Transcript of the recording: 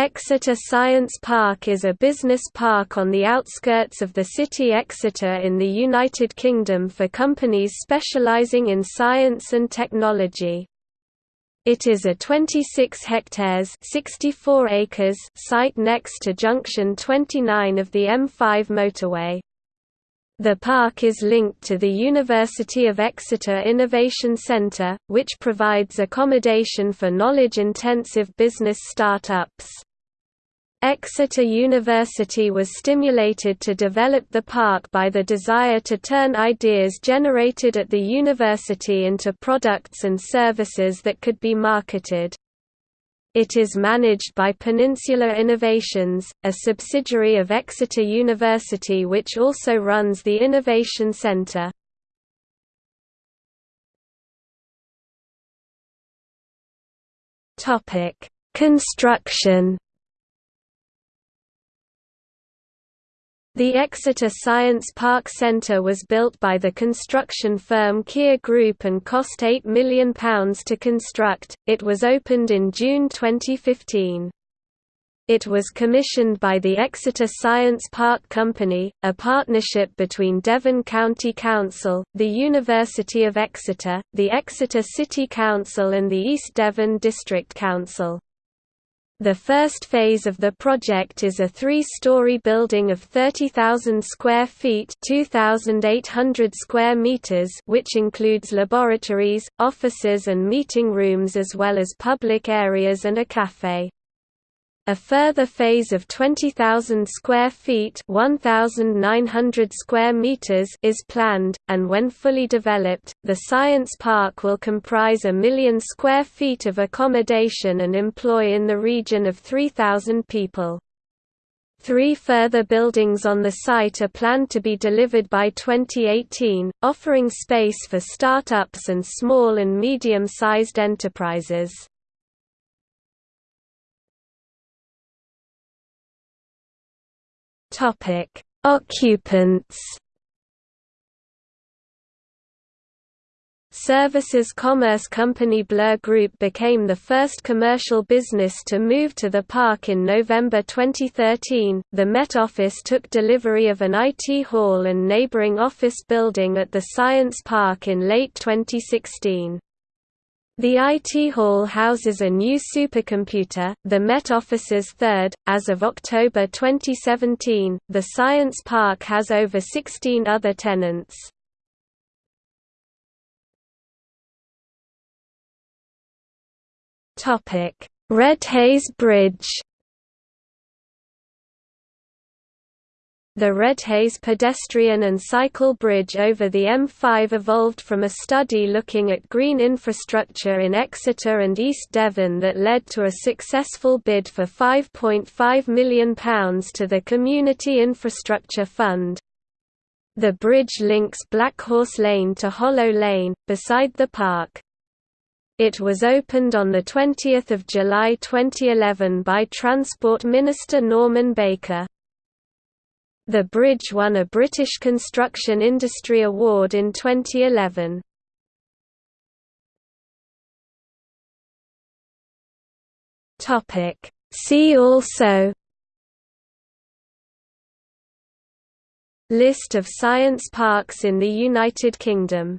Exeter Science Park is a business park on the outskirts of the city Exeter in the United Kingdom for companies specialising in science and technology. It is a 26 hectares 64 acres site next to junction 29 of the M5 motorway. The park is linked to the University of Exeter Innovation Centre, which provides accommodation for knowledge-intensive business startups. Exeter University was stimulated to develop the park by the desire to turn ideas generated at the university into products and services that could be marketed. It is managed by Peninsula Innovations, a subsidiary of Exeter University which also runs the Innovation Centre. Construction The Exeter Science Park Centre was built by the construction firm Kier Group and cost £8 million to construct. It was opened in June 2015. It was commissioned by the Exeter Science Park Company, a partnership between Devon County Council, the University of Exeter, the Exeter City Council and the East Devon District Council. The first phase of the project is a three-story building of 30,000 square feet 2,800 square meters which includes laboratories, offices and meeting rooms as well as public areas and a café. A further phase of 20,000 square feet 1,900 square meters is planned, and when fully developed, the science park will comprise a million square feet of accommodation and employ in the region of 3,000 people. Three further buildings on the site are planned to be delivered by 2018, offering space for start-ups and small and medium-sized enterprises. Topic: Occupants. Services Commerce Company Blur Group became the first commercial business to move to the park in November 2013. The Met Office took delivery of an IT hall and neighboring office building at the Science Park in late 2016. The IT Hall houses a new supercomputer, the Met Office's third. As of October 2017, the Science Park has over 16 other tenants. Topic: Redhays Bridge. The Redhays pedestrian and cycle bridge over the M5 evolved from a study looking at green infrastructure in Exeter and East Devon that led to a successful bid for £5.5 million to the Community Infrastructure Fund. The bridge links Blackhorse Lane to Hollow Lane, beside the park. It was opened on 20 July 2011 by Transport Minister Norman Baker. The bridge won a British Construction Industry Award in 2011. Topic See also List of science parks in the United Kingdom